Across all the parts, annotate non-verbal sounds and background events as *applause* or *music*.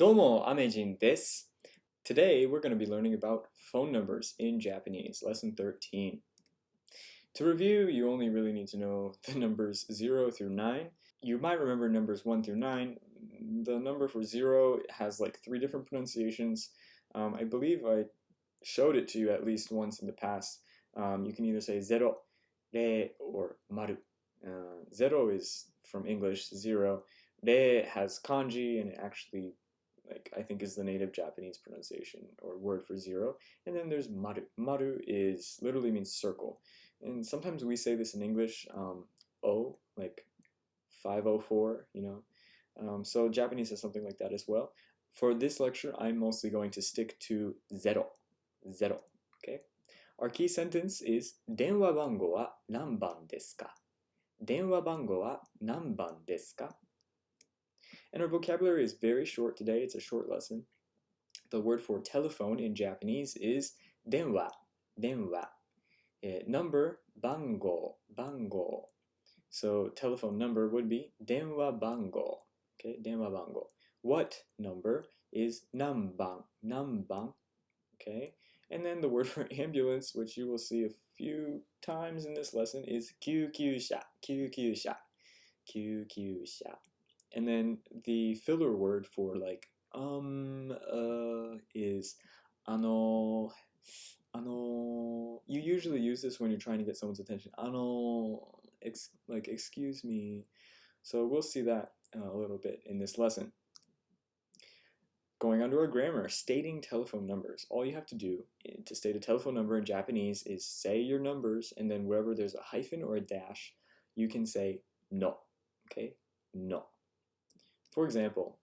Domo Amejin desu. Today we're going to be learning about phone numbers in Japanese, lesson 13. To review, you only really need to know *laughs* the numbers 0 through 9. You might remember numbers 1 through 9. The number for 0 has like three different pronunciations. Um, I believe I showed it to you at least once in the past. Um, you can either say 0, rei, or maru. Uh, zero is from English, 0. Rei has kanji and it actually like I think is the native Japanese pronunciation or word for zero. And then there's maru. Maru is literally means circle. And sometimes we say this in English, um, O, like 504, you know. Um, so Japanese has something like that as well. For this lecture, I'm mostly going to stick to zero. Zero. Okay. Our key sentence is 電話番号は何番ですか電話番号は何番ですか And our vocabulary is very short today. It's a short lesson. The word for telephone in Japanese is denwa, denwa. Uh, number, bango, bango. So telephone number would be denwa bango. Okay, denwa bango. What number is namban, namban. Okay, and then the word for *laughs* ambulance, which you will see a few times in this lesson, is kyukyusha, kyukyusha, kyukyusha and then the filler word for like um uh is ano ano you usually use this when you're trying to get someone's attention. Ano ex, like excuse me. So we'll see that uh, a little bit in this lesson. Going on to our grammar stating telephone numbers. All you have to do eh, to state a telephone number in Japanese is say your numbers and then wherever there's a hyphen or a dash you can say no. Okay? No for example,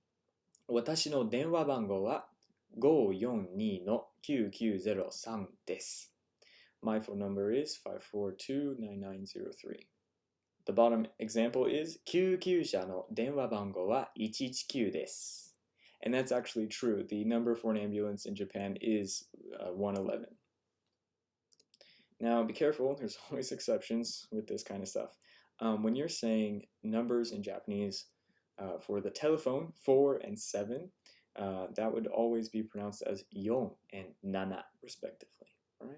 私の電話番号は542-9903です。My phone number is 542-9903. The bottom example is 救急車の電話番号は119です。And that's actually true. The number for an ambulance in Japan is uh, 111. Now, be careful. There's *laughs* always exceptions with this kind of stuff. Um, when you're saying numbers in Japanese, uh, for the telephone, 4 and 7, uh, that would always be pronounced as yon and nana, respectively. All right.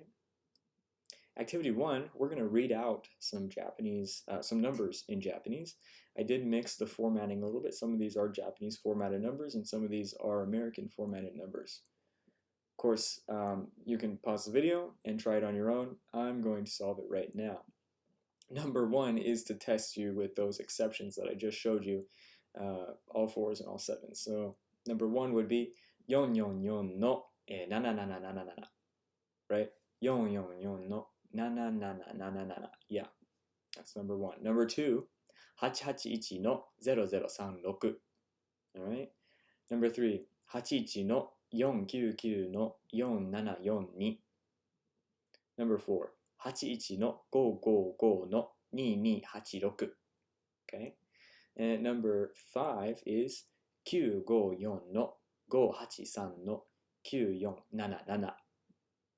Activity 1, we're going to read out some Japanese, uh, some numbers in Japanese. I did mix the formatting a little bit. Some of these are Japanese formatted numbers and some of these are American formatted numbers. Of course, um, you can pause the video and try it on your own. I'm going to solve it right now. Number one is to test you with those exceptions that I just showed you uh, all fours and all sevens. So number one would be yon yon yon no eh, na na na na na na na, right? Yon yon yon no na na na na na na na na. Yeah, that's number one. Number two, hachi hachi ichi no zero zero san roku. All right. Number three, hachi ichi no yon kyu kyu no yon nana yon ni. Number four, hachi ichi no go go go no ni ni hachi roku. Okay. And number five is 954の583の9477.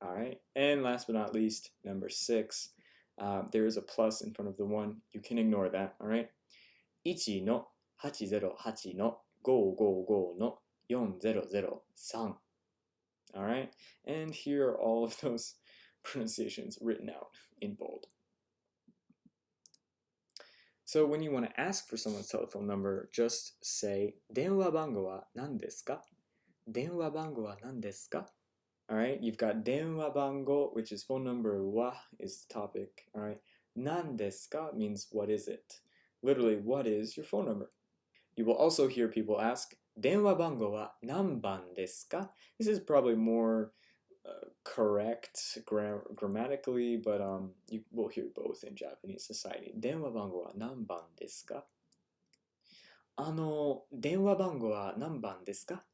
All right. And last but not least, number six, uh, there is a plus in front of the one. You can ignore that. All right. 1の808の555の4003. All right. And here are all of those *laughs* pronunciations written out in bold. So when you want to ask for someone's telephone number, just say 電話番号は何ですか電話番号は何ですか Alright, you've got 電話番号, which is phone number, wa is the topic. Alright, 何ですか means what is it? Literally, what is your phone number? You will also hear people ask, 電話番号は何番ですか This is probably more uh, correct gra grammatically, but um, you will hear both in Japanese society. 電話番号は何番ですかあの、電話番号は何番ですか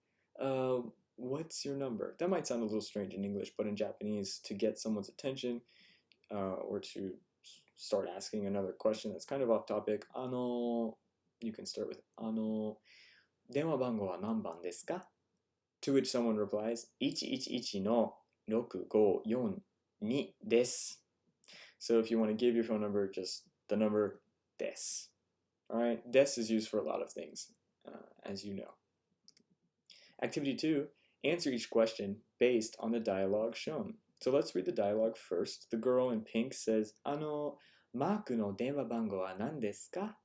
uh, What's your number? That might sound a little strange in English, but in Japanese, to get someone's attention uh, or to start asking another question that's kind of off topic, あの, you can start with あの、電話番号は何番ですか to which someone replies, 111の6542です. So if you want to give your phone number, just the number des. Alright, des is used for a lot of things, uh, as you know. Activity 2 Answer each question based on the dialogue shown. So let's read the dialogue first. The girl in pink says, あの、マークの電話番号は何ですか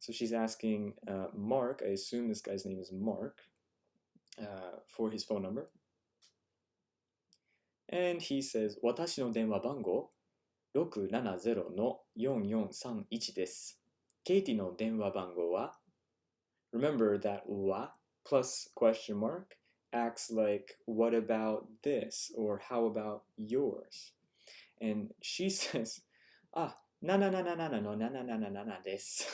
So she's asking uh, Mark, I assume this guy's name is Mark, uh, for his phone number. And he says, 私の電話番号670-4431です。ケイティの電話番号は Remember that は plus question mark acts like, what about this? Or how about yours? And she says, ah, na na na na na na no na na na na na na this.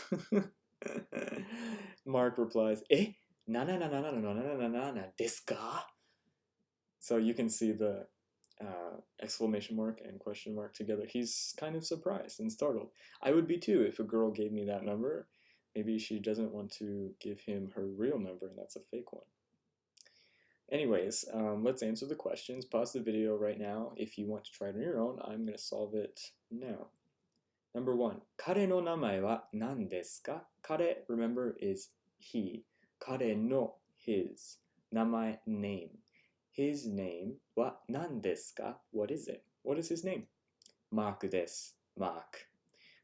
Mark replies, eh? Na na na na na no na na na na na desu ka? So you can see the uh, exclamation mark and question mark together. He's kind of surprised and startled. I would be too if a girl gave me that number. Maybe she doesn't want to give him her real number and that's a fake one. Anyways, um, let's answer the questions. Pause the video right now if you want to try it on your own. I'm going to solve it now. Number one, 彼の名前は何ですか彼, remember, is he. 彼の his. 名前 name. His name は何ですか What is it? What is his name? マークです。Mark.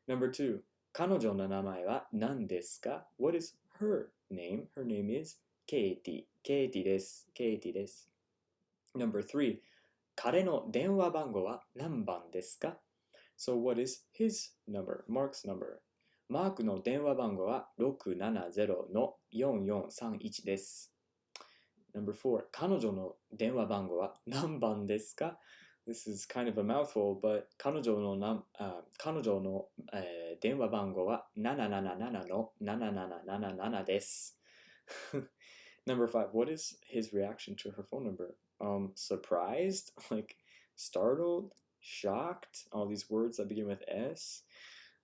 Number two, 彼女の名前は何ですか What is her name? Her name is Katie. Katie です。Katie です。Number three, 彼の電話番号は何番ですか So what is his number? Mark's number. マークの電話番号は670-4431です。Number four, 彼女の電話番号は何番ですか This is kind of a mouthful, but 彼女のな、uh, 彼女の、えー、電話番号は777の7777です。Number five, what is his reaction to her phone number? Um, surprised, like startled, shocked, all these words that begin with S.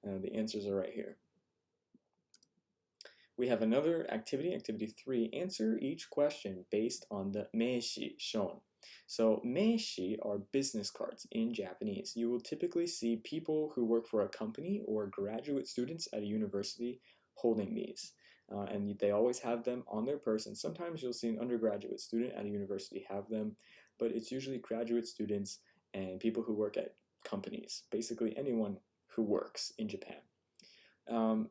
Uh, the answers are right here. We have another activity, activity three. Answer each question based on the meishi shown. So meishi are business cards in Japanese. You will typically see people who work for a company or graduate students at a university holding these uh, and they always have them on their person. Sometimes you'll see an undergraduate student at a university have them, but it's usually graduate students and people who work at companies, basically anyone who works in Japan. Um,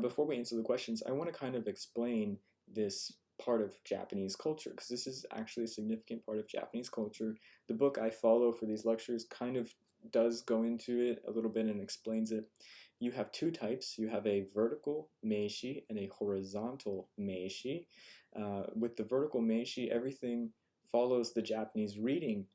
before we answer the questions, I want to kind of explain this part of Japanese culture because this is actually a significant part of Japanese culture. The book I follow for these lectures kind of does go into it a little bit and explains it you have two types. You have a vertical meishi and a horizontal meishi. Uh, with the vertical meishi, everything follows the Japanese reading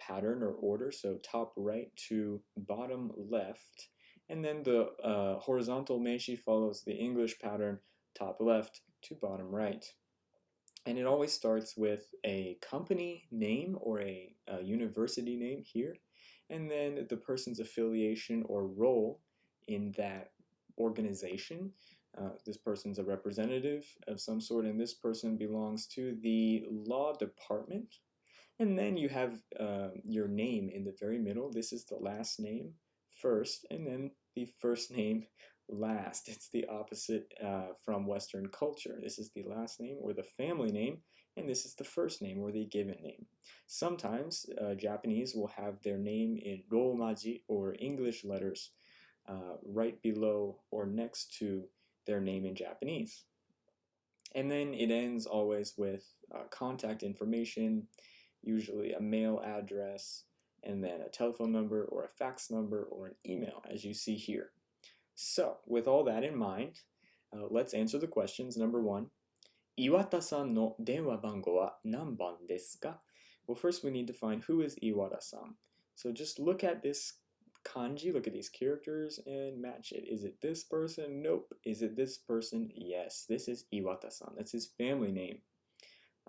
pattern or order, so top right to bottom left. And then the uh, horizontal meishi follows the English pattern, top left to bottom right. And it always starts with a company name or a, a university name here, and then the person's affiliation or role in that organization. Uh, this person's a representative of some sort, and this person belongs to the law department. And then you have uh, your name in the very middle. This is the last name first, and then the first name last. It's the opposite uh, from Western culture. This is the last name or the family name, and this is the first name or the given name. Sometimes uh, Japanese will have their name in Romaji or English letters uh, right below or next to their name in Japanese. And then it ends always with uh, contact information, usually a mail address, and then a telephone number or a fax number or an email, as you see here. So, with all that in mind, uh, let's answer the questions. Number one, Iwata-san no denwa bango wa nanban desu ka? Well, first we need to find who is Iwata-san. So just look at this kanji, look at these characters and match it. Is it this person? Nope. Is it this person? Yes. This is Iwata-san. That's his family name.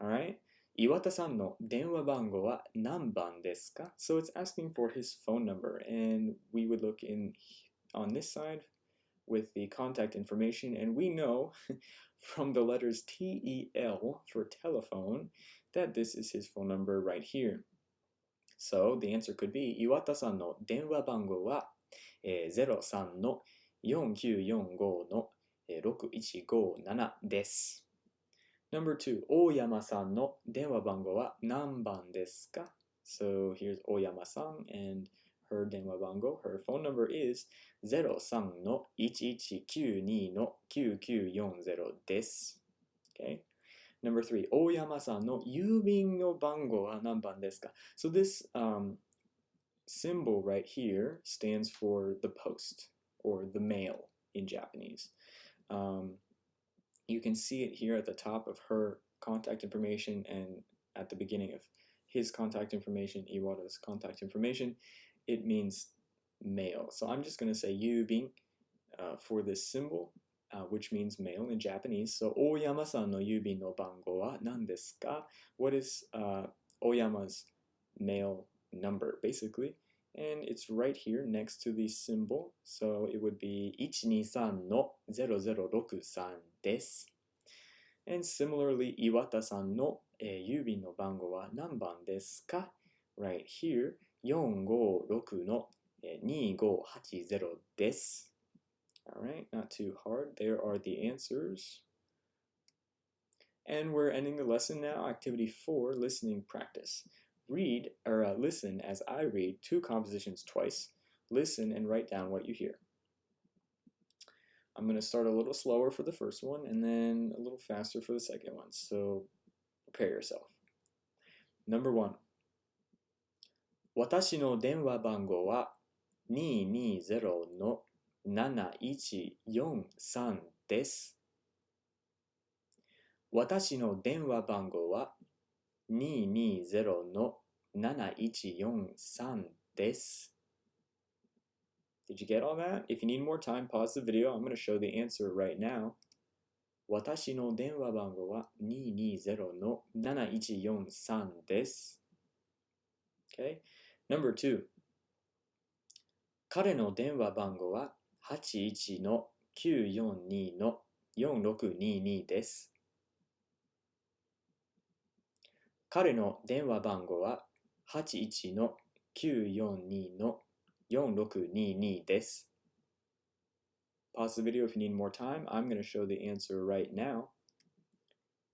Alright? Iwata-san no denwa bango wa nanban desu ka? So it's asking for his phone number and we would look in on this side with the contact information and we know *laughs* from the letters T-E-L for telephone that this is his phone number right here. So the answer could be 岩田さんの電話番号は、えー、03の4945の、えー、6157です。 Number two, Oyama-san no denwa bango wa nanban desu ka? So here's Oyama-san and her denwa bango, her phone number is 03の1192の9940です。Okay. Number three, 大山さんの郵便の番号は何番ですか So this um, symbol right here stands for the post or the mail in Japanese. Um, you can see it here at the top of her contact information and at the beginning of his contact information, Iwata's contact information. It means mail. So I'm just going to say yubin uh, for this symbol, uh, which means mail in Japanese. So Oyama-san no yubin no bango wa nan desu ka? What is uh, Oyama's mail number, basically? And it's right here next to the symbol. So it would be 123の0063です。And similarly, Iwata-san no、えー、郵便の番号は何番ですか ?Right here, 456の、えー、2580です。Alright, not too hard. There are the answers. And we're ending the lesson now. Activity 4, listening practice. Read, or uh, listen as I read two compositions twice. Listen and write down what you hear. I'm going to start a little slower for the first one and then a little faster for the second one. So prepare yourself. Number one. 私の電話番号は220の7143です。私の電話番号は220の7143です。Did you get all that? If you need more time, pause the video. I'm going to show the answer right now. 私の電話番号は220の7143です。Okay. Number two. 彼の電話番号は81の942の4622です。彼の電話番号は81の942の4622です。Pause the video if you need more time. I'm going to show the answer right now.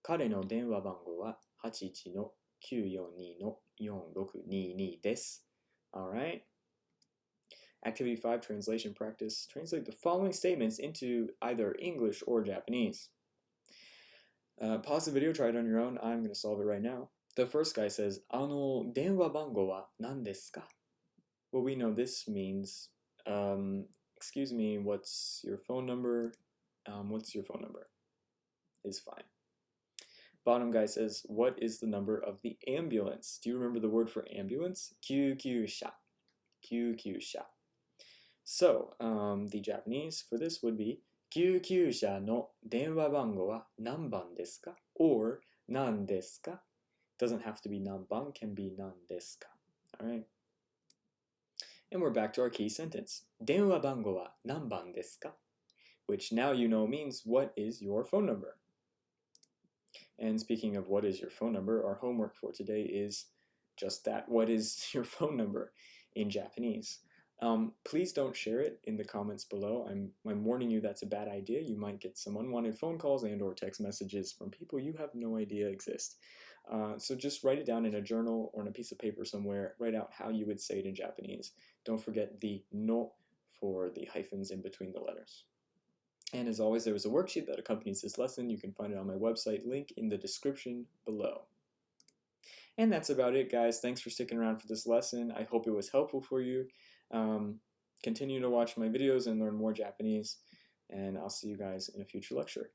彼の電話番号は81の942の4622です。Alright. Activity 5 Translation Practice. Translate the following statements into either English or Japanese. Uh, pause the video, try it on your own. I'm going to solve it right now. The first guy says, あの、電話番号は何ですか well, we know this means, um, excuse me, what's your phone number? Um, what's your phone number? Is fine. Bottom guy says, what is the number of the ambulance? Do you remember the word for ambulance? kyukyusha. QQ shot. So, um, the Japanese for this would be 救急車の電話番号は何番ですか or 何ですか doesn't have to be 何番 can be 何ですか alright And we're back to our key sentence. 電話番号は何番ですか Which now you know means what is your phone number? And speaking of what is your phone number, our homework for today is just that. What is *laughs* your phone number in Japanese? Um, please don't share it in the comments below. I'm, I'm warning you that's a bad idea. You might get some unwanted phone calls and or text messages from people you have no idea exist. Uh, so just write it down in a journal or on a piece of paper somewhere. Write out how you would say it in Japanese. Don't forget the no for the hyphens in between the letters. And as always, there is a worksheet that accompanies this lesson. You can find it on my website, link in the description below. And that's about it, guys. Thanks for sticking around for this lesson. I hope it was helpful for you. Um, continue to watch my videos and learn more Japanese, and I'll see you guys in a future lecture.